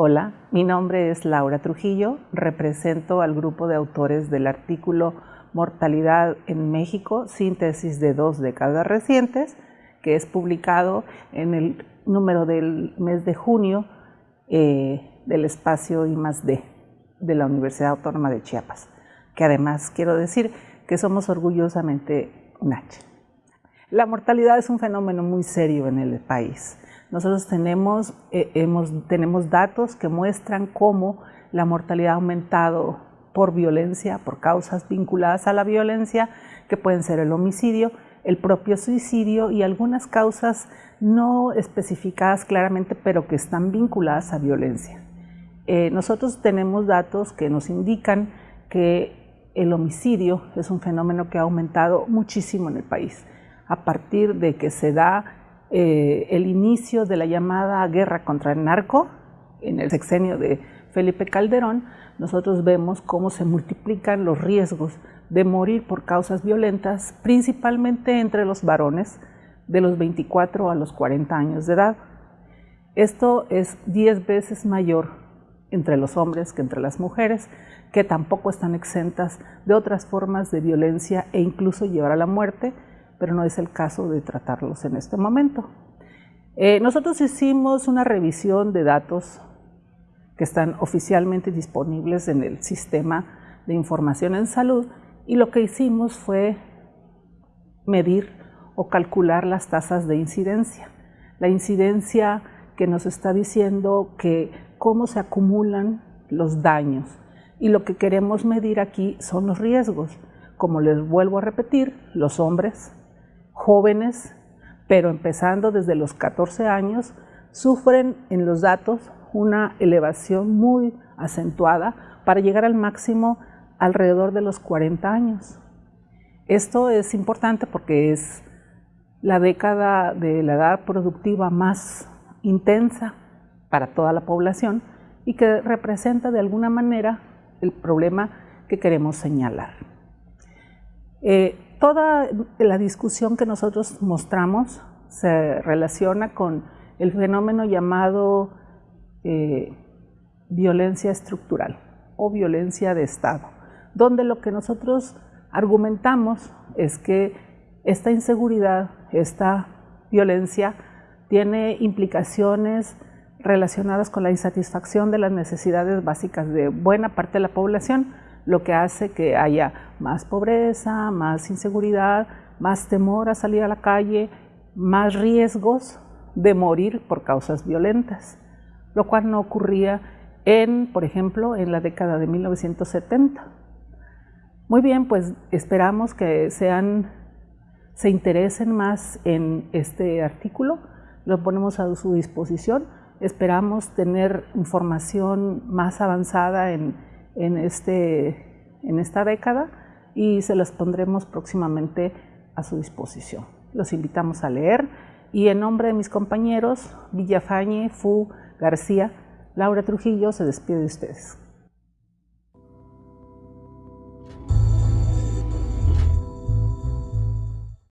Hola, mi nombre es Laura Trujillo, represento al grupo de autores del artículo Mortalidad en México, síntesis de dos décadas recientes, que es publicado en el número del mes de junio eh, del espacio I D de la Universidad Autónoma de Chiapas, que además quiero decir que somos orgullosamente H. La mortalidad es un fenómeno muy serio en el país. Nosotros tenemos, eh, tenemos datos que muestran cómo la mortalidad ha aumentado por violencia, por causas vinculadas a la violencia, que pueden ser el homicidio, el propio suicidio y algunas causas no especificadas claramente, pero que están vinculadas a violencia. Eh, nosotros tenemos datos que nos indican que el homicidio es un fenómeno que ha aumentado muchísimo en el país a partir de que se da eh, el inicio de la llamada guerra contra el narco en el sexenio de Felipe Calderón, nosotros vemos cómo se multiplican los riesgos de morir por causas violentas, principalmente entre los varones de los 24 a los 40 años de edad. Esto es 10 veces mayor entre los hombres que entre las mujeres, que tampoco están exentas de otras formas de violencia e incluso llevar a la muerte, pero no es el caso de tratarlos en este momento. Eh, nosotros hicimos una revisión de datos que están oficialmente disponibles en el sistema de información en salud y lo que hicimos fue medir o calcular las tasas de incidencia. La incidencia que nos está diciendo que cómo se acumulan los daños y lo que queremos medir aquí son los riesgos. Como les vuelvo a repetir, los hombres jóvenes, pero empezando desde los 14 años, sufren en los datos una elevación muy acentuada para llegar al máximo alrededor de los 40 años. Esto es importante porque es la década de la edad productiva más intensa para toda la población y que representa de alguna manera el problema que queremos señalar. Eh, toda la discusión que nosotros mostramos se relaciona con el fenómeno llamado eh, violencia estructural o violencia de Estado, donde lo que nosotros argumentamos es que esta inseguridad, esta violencia, tiene implicaciones relacionadas con la insatisfacción de las necesidades básicas de buena parte de la población, lo que hace que haya más pobreza, más inseguridad, más temor a salir a la calle, más riesgos de morir por causas violentas, lo cual no ocurría en, por ejemplo, en la década de 1970. Muy bien, pues esperamos que sean, se interesen más en este artículo, lo ponemos a su disposición, esperamos tener información más avanzada en en, este, en esta década y se las pondremos próximamente a su disposición. Los invitamos a leer y en nombre de mis compañeros Villafañe, Fu, García, Laura Trujillo se despide de ustedes.